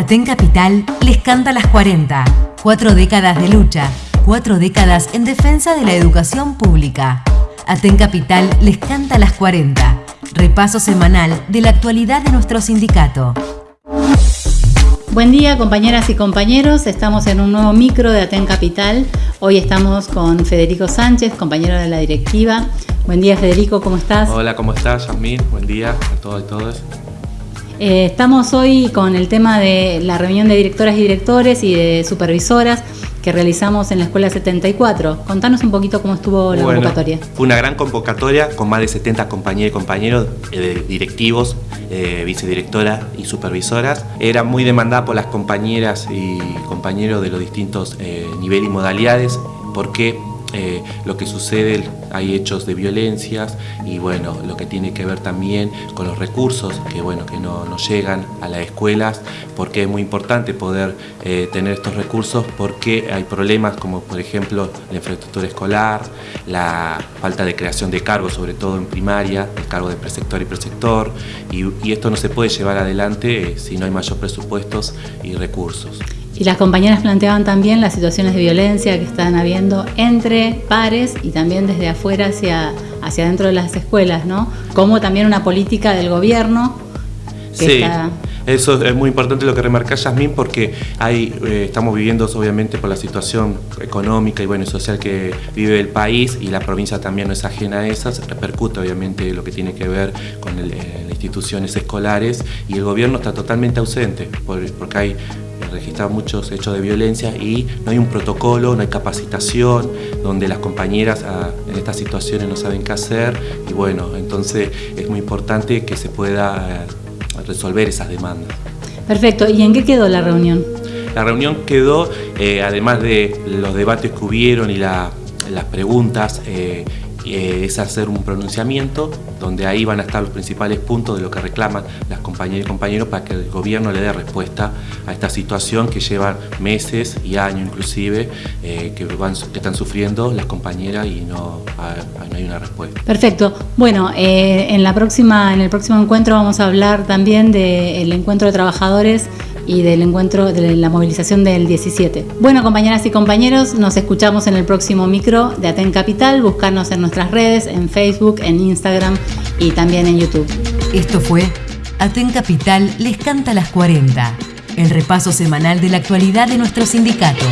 Aten Capital les canta las 40. Cuatro décadas de lucha, cuatro décadas en defensa de la educación pública. Aten Capital les canta las 40. Repaso semanal de la actualidad de nuestro sindicato. Buen día compañeras y compañeros, estamos en un nuevo micro de Aten Capital. Hoy estamos con Federico Sánchez, compañero de la directiva. Buen día Federico, ¿cómo estás? Hola, ¿cómo estás, Yasmín? Buen día a todos y todas. Eh, estamos hoy con el tema de la reunión de directoras y directores y de supervisoras que realizamos en la Escuela 74. Contanos un poquito cómo estuvo la convocatoria. Fue una gran convocatoria con más de 70 compañeros y compañeros eh, directivos, eh, vicedirectoras y supervisoras. Era muy demandada por las compañeras y compañeros de los distintos niveles y modalidades porque eh, lo que sucede, hay hechos de violencias y bueno, lo que tiene que ver también con los recursos que bueno, que no, llegan a las escuelas, porque es muy importante poder eh, tener estos recursos porque hay problemas como por ejemplo la infraestructura escolar, la falta de creación de cargos, sobre todo en primaria, el cargo de preceptor y preceptor, y, esto no se puede llevar adelante eh, si no hay mayor presupuestos y recursos. Y las compañeras planteaban también las situaciones de violencia que están habiendo entre pares y también desde afuera hacia, hacia dentro de las escuelas, ¿no? Como también una política del gobierno que sí. Eso es muy importante lo que remarca Yasmín porque hay, eh, estamos viviendo obviamente por la situación económica y bueno, social que vive el país y la provincia también no es ajena a esas, repercute obviamente lo que tiene que ver con eh, las instituciones escolares y el gobierno está totalmente ausente porque hay registrado muchos hechos de violencia y no hay un protocolo, no hay capacitación, donde las compañeras ah, en estas situaciones no saben qué hacer y bueno, entonces es muy importante que se pueda eh, resolver esas demandas. Perfecto, ¿y en qué quedó la reunión? La reunión quedó, eh, además de los debates que hubieron y las preguntas, eh, eh, es hacer un pronunciamiento donde ahí van a estar los principales puntos de lo que reclaman las compañeras y compañeros para que el gobierno le dé respuesta a esta situación que lleva meses y años inclusive eh, que, van, están sufriendo las compañeras y no, hay una respuesta. Perfecto. Bueno, eh, en, la próxima, en el próximo encuentro vamos a hablar también del encuentro de trabajadores y del encuentro de la movilización del 17. Bueno, compañeras y compañeros, nos escuchamos en el próximo micro de Aten Capital. Buscarnos en nuestras redes, en Facebook, en Instagram y también en YouTube. Esto fue Aten Capital les canta las 40, el repaso semanal de la actualidad de nuestro sindicato.